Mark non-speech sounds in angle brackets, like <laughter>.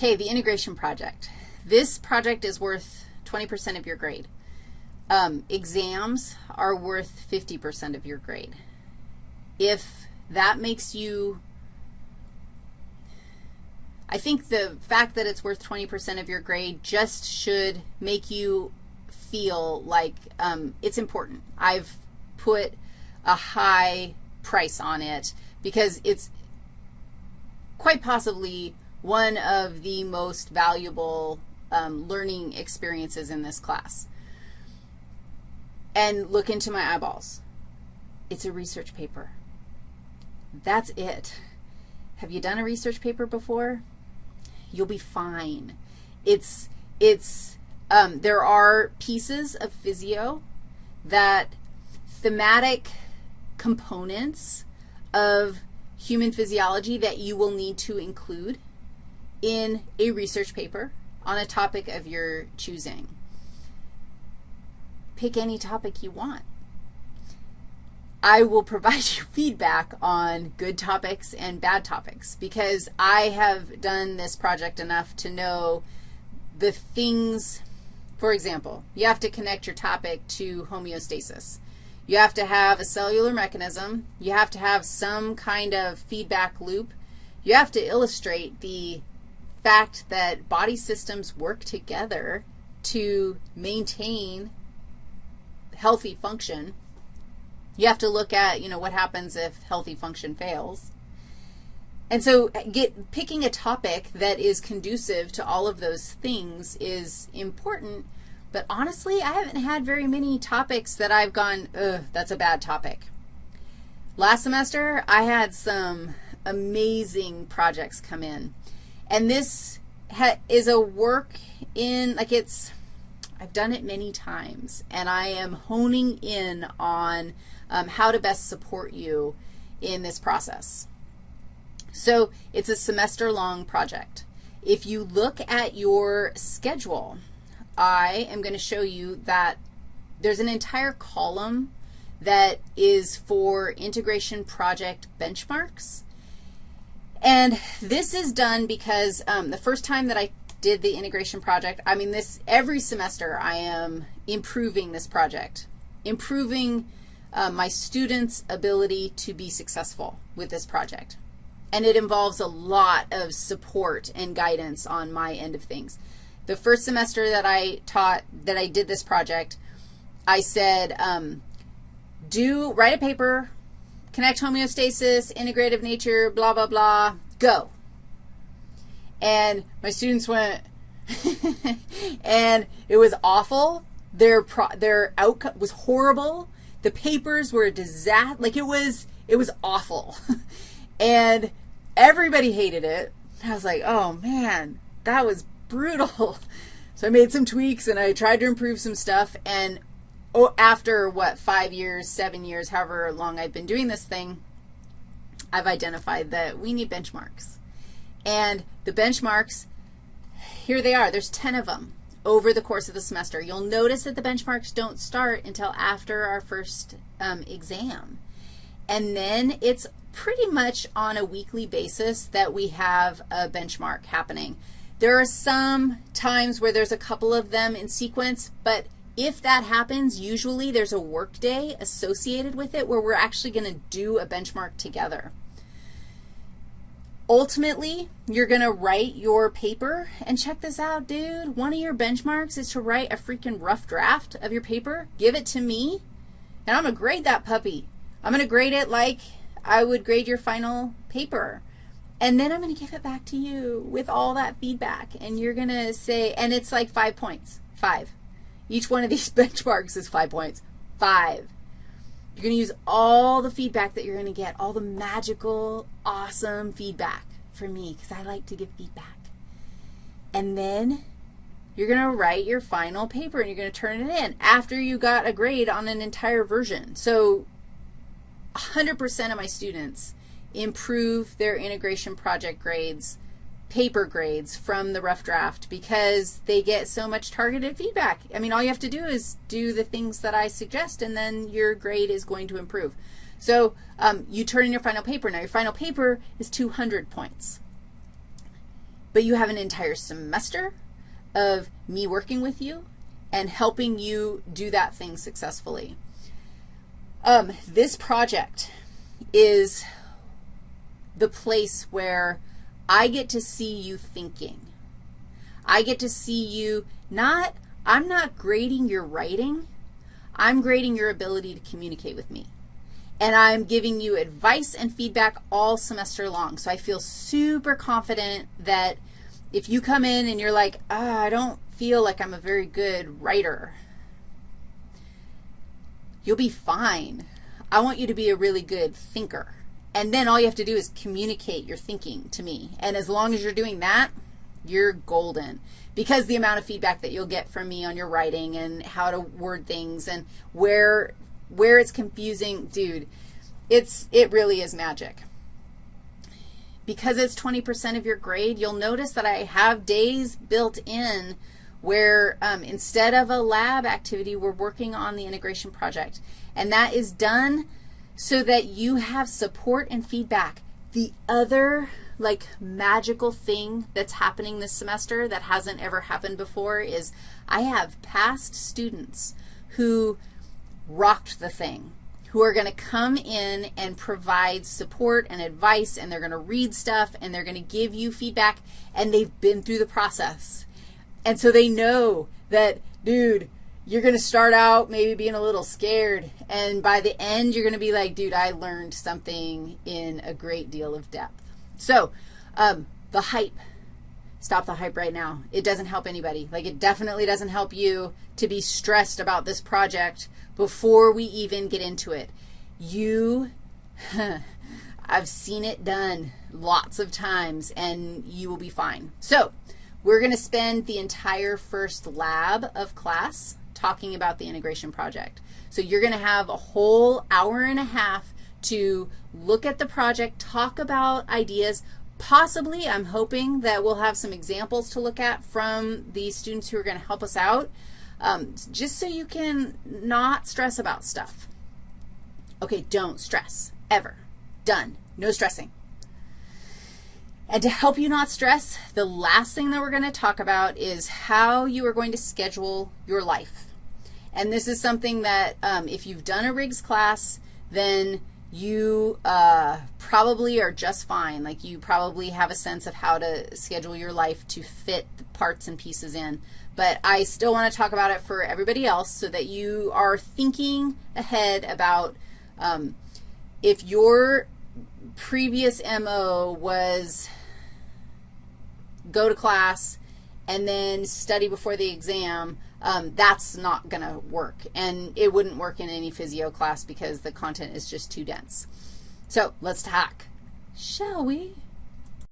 Okay, the integration project. This project is worth 20% of your grade. Um, exams are worth 50% of your grade. If that makes you, I think the fact that it's worth 20% of your grade just should make you feel like um, it's important. I've put a high price on it because it's quite possibly one of the most valuable um, learning experiences in this class. And look into my eyeballs. It's a research paper. That's it. Have you done a research paper before? You'll be fine. It's, it's, um, there are pieces of physio that thematic components of human physiology that you will need to include in a research paper on a topic of your choosing. Pick any topic you want. I will <laughs> provide you feedback on good topics and bad topics because I have done this project enough to know the things, for example, you have to connect your topic to homeostasis. You have to have a cellular mechanism. You have to have some kind of feedback loop. You have to illustrate the fact that body systems work together to maintain healthy function. You have to look at, you know, what happens if healthy function fails. And so uh, get, picking a topic that is conducive to all of those things is important, but honestly, I haven't had very many topics that I've gone, ugh, that's a bad topic. Last semester, I had some amazing projects come in. And this is a work in, like it's, I've done it many times, and I am honing in on um, how to best support you in this process. So it's a semester-long project. If you look at your schedule, I am going to show you that there's an entire column that is for integration project benchmarks. And this is done because um, the first time that I did the integration project, I mean, this every semester I am improving this project, improving uh, my students' ability to be successful with this project. And it involves a lot of support and guidance on my end of things. The first semester that I taught, that I did this project, I said, um, do, write a paper connect homeostasis, integrative nature, blah, blah, blah, go. And my students went, <laughs> and it was awful. Their, pro their outcome was horrible. The papers were a disaster. Like it was, it was awful. <laughs> and everybody hated it. I was like, oh, man, that was brutal. <laughs> So I made some tweaks, and I tried to improve some stuff, and after, what, five years, seven years, however long I've been doing this thing, I've identified that we need benchmarks. And the benchmarks, here they are. There's 10 of them over the course of the semester. You'll notice that the benchmarks don't start until after our first um, exam. And then it's pretty much on a weekly basis that we have a benchmark happening. There are some times where there's a couple of them in sequence, but if that happens, usually there's a work day associated with it where we're actually going to do a benchmark together. Ultimately, you're going to write your paper, and check this out, dude. One of your benchmarks is to write a freaking rough draft of your paper, give it to me, and I'm going to grade that puppy. I'm going to grade it like I would grade your final paper. And then I'm going to give it back to you with all that feedback, and you're going to say, and it's like five points, five. Each one of these <laughs> benchmarks is 5 points. 5. You're going to use all the feedback that you're going to get, all the magical, awesome feedback from me because I like to give feedback. And then you're going to write your final paper and you're going to turn it in after you got a grade on an entire version. So 100% of my students improve their integration project grades paper grades from the rough draft because they get so much targeted feedback. I mean, all you have to do is do the things that I suggest, and then your grade is going to improve. So um, you turn in your final paper. Now, your final paper is 200 points. but you have an entire semester of me working with you and helping you do that thing successfully. Um, this project is the place where I get to see you thinking. I get to see you not, I'm not grading your writing. I'm grading your ability to communicate with me. And I'm giving you advice and feedback all semester long. So I feel super confident that if you come in and you're like, oh, I don't feel like I'm a very good writer, you'll be fine. I want you to be a really good thinker. And then all you have to do is communicate your thinking to me. And as long as you're doing that, you're golden because the amount of feedback that you'll get from me on your writing and how to word things and where, where it's confusing, dude, it's, it really is magic. Because it's 20% of your grade, you'll notice that I have days built in where um, instead of a lab activity, we're working on the integration project. And that is done so that you have support and feedback. The other like magical thing that's happening this semester that hasn't ever happened before is I have past students who rocked the thing, who are going to come in and provide support and advice, and they're going to read stuff, and they're going to give you feedback, and they've been through the process. And so they know that, dude, you're going to start out maybe being a little scared, and by the end, you're going to be like, dude, I learned something in a great deal of depth. So um, the hype, stop the hype right now. It doesn't help anybody. Like it definitely doesn't help you to be stressed about this project before we even get into it. You, <laughs> I've seen it done lots of times, and you will be fine. So we're going to spend the entire first lab of class talking about the integration project. So you're going to have a whole hour and a half to look at the project, talk about ideas. Possibly, I'm hoping that we'll have some examples to look at from the students who are going to help us out, um, just so you can not stress about stuff. Okay, don't stress, ever. Done. No stressing. And to help you not stress, the last thing that we're going to talk about is how you are going to schedule your life. And this is something that um, if you've done a Riggs class, then you uh, probably are just fine. Like you probably have a sense of how to schedule your life to fit the parts and pieces in. But I still want to talk about it for everybody else so that you are thinking ahead about um, if your previous MO was go to class and then study before the exam, um, that's not going to work. And it wouldn't work in any physio class because the content is just too dense. So let's talk, shall we?